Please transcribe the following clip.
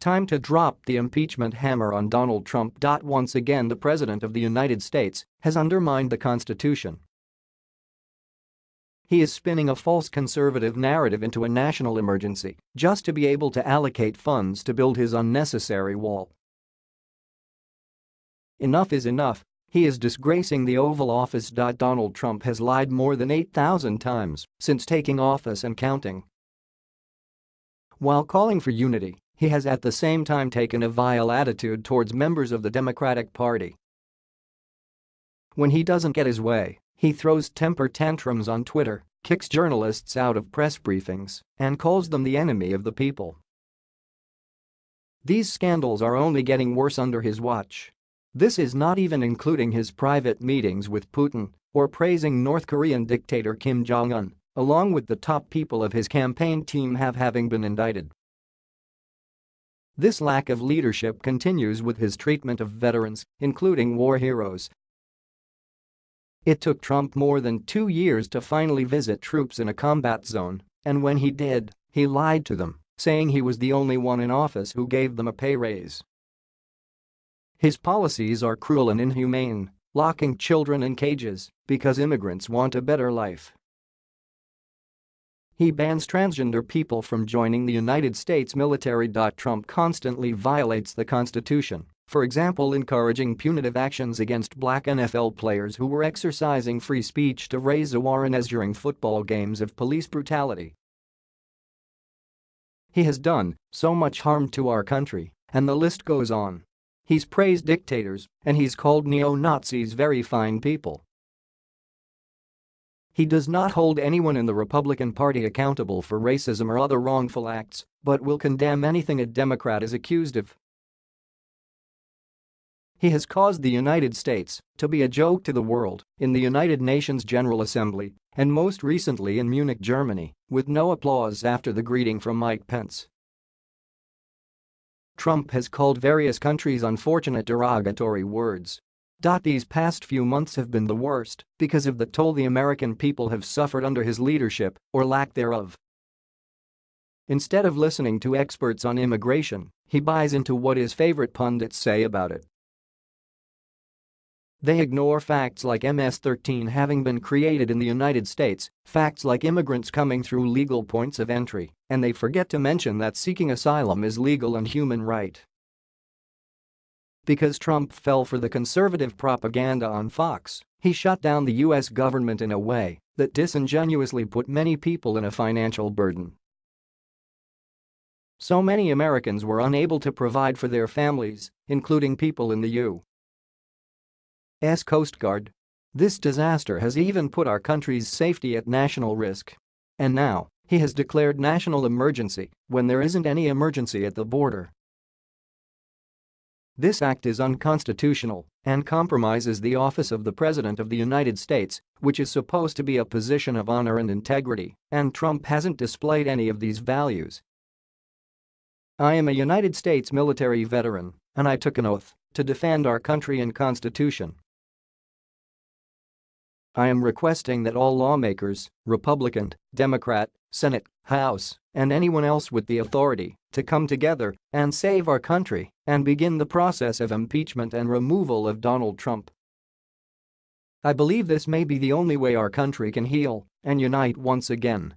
Time to drop the impeachment hammer on Donald Trump. Once again the President of the United States has undermined the Constitution. He is spinning a false conservative narrative into a national emergency just to be able to allocate funds to build his unnecessary wall. Enough is enough, he is disgracing the Oval Office. Donald Trump has lied more than 8,000 times since taking office and counting. While calling for unity, he has at the same time taken a vile attitude towards members of the Democratic Party. When he doesn't get his way, he throws temper tantrums on Twitter, kicks journalists out of press briefings, and calls them the enemy of the people. These scandals are only getting worse under his watch. This is not even including his private meetings with Putin or praising North Korean dictator Kim Jong-un, along with the top people of his campaign team have having been indicted. This lack of leadership continues with his treatment of veterans, including war heroes. It took Trump more than two years to finally visit troops in a combat zone, and when he did, he lied to them, saying he was the only one in office who gave them a pay raise. His policies are cruel and inhumane, locking children in cages because immigrants want a better life. He bans transgender people from joining the United States military. Trump constantly violates the Constitution, for example encouraging punitive actions against black NFL players who were exercising free speech to raise awareness during football games of police brutality. He has done so much harm to our country, and the list goes on. He's praised dictators, and he's called neo-Nazis very fine people. He does not hold anyone in the Republican Party accountable for racism or other wrongful acts, but will condemn anything a Democrat is accused of. He has caused the United States to be a joke to the world in the United Nations General Assembly and most recently in Munich, Germany, with no applause after the greeting from Mike Pence. Trump has called various countries unfortunate derogatory words these past few months have been the worst because of the toll the American people have suffered under his leadership or lack thereof. Instead of listening to experts on immigration, he buys into what his favorite pundits say about it. They ignore facts like MS-13 having been created in the United States, facts like immigrants coming through legal points of entry, and they forget to mention that seeking asylum is legal and human right. Because Trump fell for the conservative propaganda on Fox, he shut down the US government in a way that disingenuously put many people in a financial burden. So many Americans were unable to provide for their families, including people in the U.S. Coast Guard. This disaster has even put our country's safety at national risk. And now, he has declared national emergency when there isn't any emergency at the border. This act is unconstitutional and compromises the office of the President of the United States, which is supposed to be a position of honor and integrity, and Trump hasn't displayed any of these values. I am a United States military veteran, and I took an oath to defend our country and Constitution. I am requesting that all lawmakers, Republican, Democrat, Senate, House, and anyone else with the authority to come together and save our country and begin the process of impeachment and removal of Donald Trump. I believe this may be the only way our country can heal and unite once again.